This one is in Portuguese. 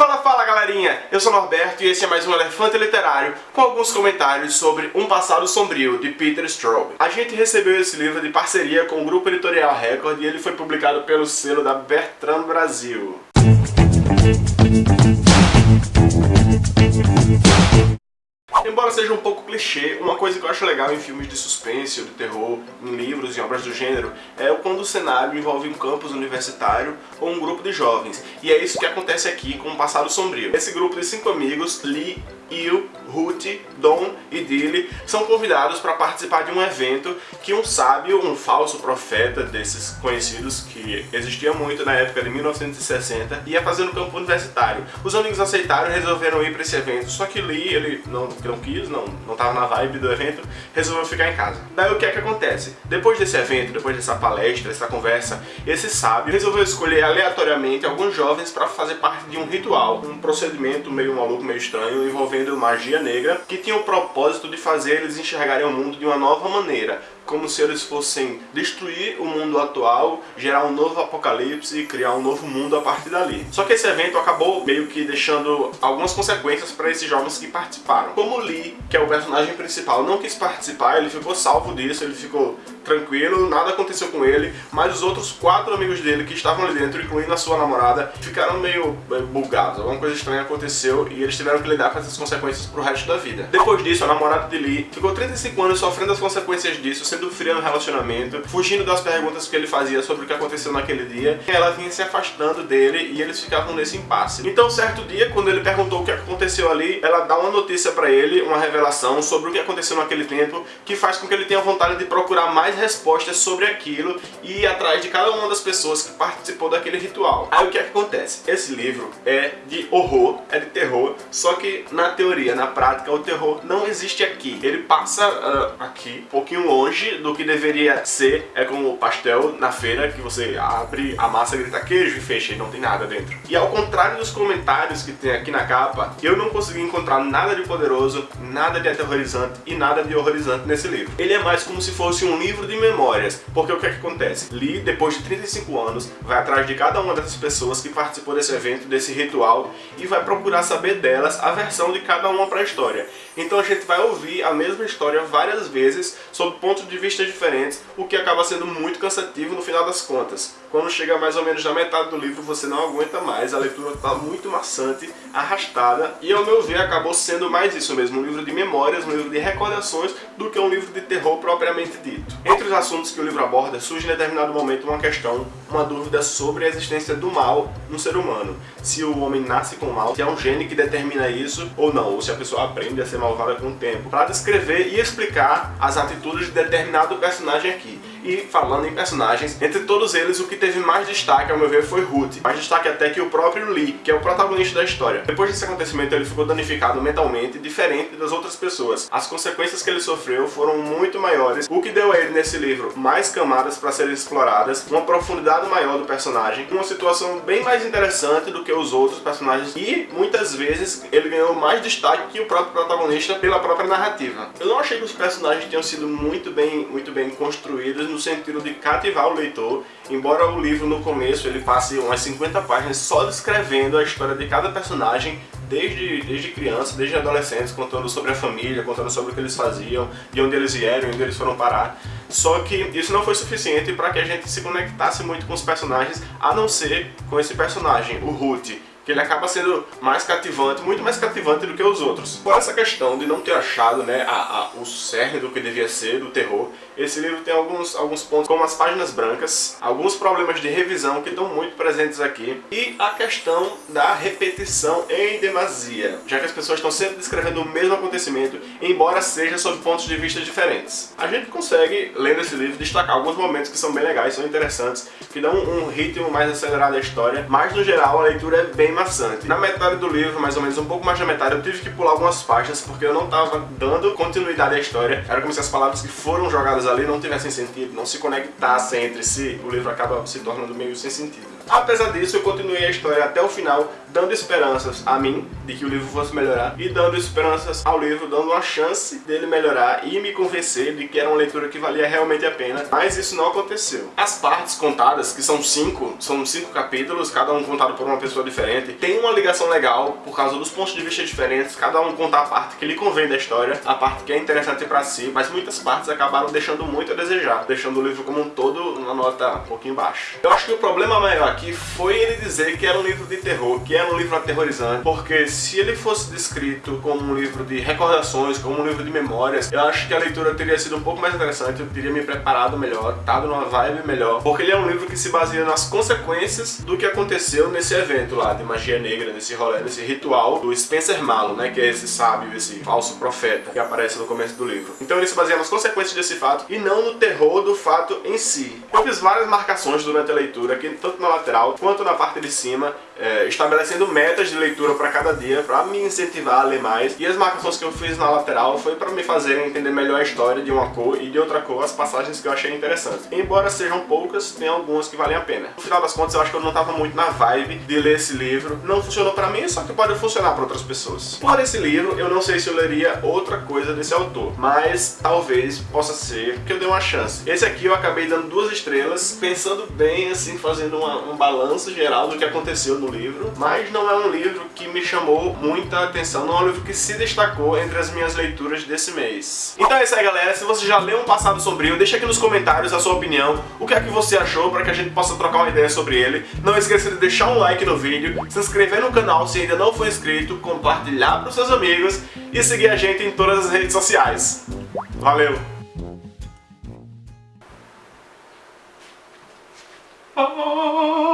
Fala, fala galerinha! Eu sou Norberto e esse é mais um Elefante Literário com alguns comentários sobre Um Passado Sombrio, de Peter Straub. A gente recebeu esse livro de parceria com o Grupo Editorial Record e ele foi publicado pelo selo da Bertrand Brasil. Embora seja um pouco clichê, uma coisa que eu acho legal em filmes de suspense ou de terror, em livros e obras do gênero, é quando o cenário envolve um campus universitário ou um grupo de jovens. E é isso que acontece aqui com o Passado Sombrio. Esse grupo de cinco amigos, Lee, Il, Ruth, Dom e Dilly são convidados para participar de um evento que um sábio, um falso profeta desses conhecidos que existia muito na época de 1960, ia fazer no campo universitário. Os amigos aceitaram e resolveram ir para esse evento, só que Lee, ele não, não quis, não, não na vibe do evento, resolveu ficar em casa. Daí o que é que acontece? Depois desse evento, depois dessa palestra, dessa conversa, esse sábio resolveu escolher aleatoriamente alguns jovens para fazer parte de um ritual, um procedimento meio maluco, meio estranho, envolvendo envolvendo magia negra, que tinha o propósito de fazer eles enxergarem o mundo de uma nova maneira, como se eles fossem destruir o mundo atual, gerar um novo apocalipse e criar um novo mundo a partir dali. Só que esse evento acabou meio que deixando algumas consequências para esses jovens que participaram. Como Lee, que é o personagem principal, não quis participar, ele ficou salvo disso, ele ficou tranquilo, nada aconteceu com ele, mas os outros quatro amigos dele que estavam ali dentro, incluindo a sua namorada, ficaram meio eh, bugados. Alguma coisa estranha aconteceu e eles tiveram que lidar com essas consequências pro resto da vida. Depois disso, a namorada de Lee ficou 35 anos sofrendo as consequências disso, sendo fria no relacionamento, fugindo das perguntas que ele fazia sobre o que aconteceu naquele dia, ela vinha se afastando dele e eles ficavam nesse impasse. Então, certo dia, quando ele perguntou o que aconteceu ali, ela dá uma notícia pra ele, uma revelação sobre o que aconteceu naquele tempo, que faz com que ele tenha vontade de procurar mais respostas sobre aquilo e ir atrás de cada uma das pessoas que participou daquele ritual. Aí o que é que acontece? Esse livro é de horror, é de terror, só que na teoria, na prática, o terror não existe aqui. Ele passa uh, aqui, um pouquinho longe do que deveria ser. É como o pastel na feira, que você abre a massa, grita queijo e fecha e não tem nada dentro. E ao contrário dos comentários que tem aqui na capa, eu não consegui encontrar nada de poderoso, nada de aterrorizante e nada de horrorizante nesse livro. Ele é mais como se fosse um livro de memórias, porque o que é que acontece? Lee, depois de 35 anos, vai atrás de cada uma dessas pessoas que participou desse evento, desse ritual, e vai procurar saber delas a versão de cada uma para a história. Então a gente vai ouvir a mesma história várias vezes, sob pontos de vista diferentes, o que acaba sendo muito cansativo no final das contas. Quando chega mais ou menos na metade do livro, você não aguenta mais, a leitura está muito maçante, arrastada, e ao meu ver acabou sendo mais isso mesmo, um livro de memórias, um livro de recordações, do que um livro de terror propriamente dito. Entre os assuntos que o livro aborda, surge em determinado momento uma questão, uma dúvida sobre a existência do mal no ser humano. Se o homem nasce com mal, se é um gene que determina isso ou não, ou se a pessoa aprende a ser malvada com o tempo. Para descrever e explicar as atitudes de determinado personagem aqui. E falando em personagens, entre todos eles o que teve mais destaque, ao meu ver, foi Ruth. Mais destaque até que o próprio Lee, que é o protagonista da história. Depois desse acontecimento ele ficou danificado mentalmente, diferente das outras pessoas. As consequências que ele sofreu foram muito maiores, o que deu a ele nesse livro mais camadas para serem exploradas, uma profundidade maior do personagem, uma situação bem mais interessante do que os outros personagens e muitas vezes ele ganhou mais destaque que o próprio protagonista pela própria narrativa. Eu não achei que os personagens tenham sido muito bem, muito bem construídos no sentido de cativar o leitor, embora o livro no começo ele passe umas 50 páginas só descrevendo a história de cada personagem, desde, desde criança, desde adolescentes, contando sobre a família, contando sobre o que eles faziam, de onde eles vieram, onde eles foram parar. Só que isso não foi suficiente para que a gente se conectasse muito com os personagens, a não ser com esse personagem, o Ruth, que ele acaba sendo mais cativante, muito mais cativante do que os outros. Por essa questão de não ter achado né, a, a, o cerne do que devia ser, do terror, esse livro tem alguns, alguns pontos como as páginas brancas, alguns problemas de revisão que estão muito presentes aqui, e a questão da repetição em demasia, já que as pessoas estão sempre descrevendo o mesmo acontecimento, embora seja sob pontos de vista diferentes. A gente consegue, lendo esse livro, destacar alguns momentos que são bem legais, são interessantes, que dão um ritmo mais acelerado à história, mas no geral a leitura é bem maçante. Na metade do livro, mais ou menos um pouco mais da metade, eu tive que pular algumas páginas porque eu não estava dando continuidade à história. Era como se as palavras que foram jogadas ali não tivessem sentido, não se conectassem entre si, o livro acaba se tornando meio sem sentido. Apesar disso, eu continuei a história até o final, dando esperanças a mim de que o livro fosse melhorar e dando esperanças ao livro, dando uma chance dele melhorar e me convencer de que era uma leitura que valia realmente a pena, mas isso não aconteceu. As partes contadas, que são cinco, são cinco capítulos, cada um contado por uma pessoa diferente, tem uma ligação legal por causa dos pontos de vista diferentes, cada um conta a parte que lhe convém da história, a parte que é interessante para si, mas muitas partes acabaram deixando muito a desejar, deixando o livro como um todo uma nota um pouquinho baixa. Eu acho que o problema maior aqui foi ele dizer que era um livro de terror, que era um livro aterrorizante, porque se ele fosse descrito como um livro de recordações, como um livro de memórias, eu acho que a leitura teria sido um pouco mais interessante, eu teria me preparado melhor, estado numa vibe melhor, porque ele é um livro que se baseia nas consequências do que aconteceu nesse evento lá de magia negra, nesse rolê, nesse ritual do Spencer Malo, né, que é esse sábio, esse falso profeta que aparece no começo do livro. Então ele se baseia nas consequências desse fato e não no terror do fato em si. Eu fiz várias marcações durante a leitura, aqui tanto na lateral quanto na parte de cima, é, estabelecendo metas de leitura para cada dia, para me incentivar a ler mais. E as marcações que eu fiz na lateral foi para me fazerem entender melhor a história de uma cor e de outra cor, as passagens que eu achei interessantes. Embora sejam poucas, tem algumas que valem a pena. No final das contas, eu acho que eu não estava muito na vibe de ler esse livro. Não funcionou para mim, só que pode funcionar para outras pessoas. Por esse livro, eu não sei se eu leria outra coisa desse autor, mas talvez possa ser que eu dê uma chance. Esse aqui eu acabei dando duas estrelas, pensando bem, assim, fazendo uma, um balanço geral do que aconteceu no livro, mas não é um livro que me chamou muita atenção, não é um livro que se destacou entre as minhas leituras desse mês. Então é isso aí galera, se você já leu Um Passado Sombrio, deixa aqui nos comentários a sua opinião, o que é que você achou para que a gente possa trocar uma ideia sobre ele. Não esqueça de deixar um like no vídeo, se inscrever no canal se ainda não for inscrito, compartilhar para os seus amigos e seguir a gente em todas as redes sociais. Valeu! Oh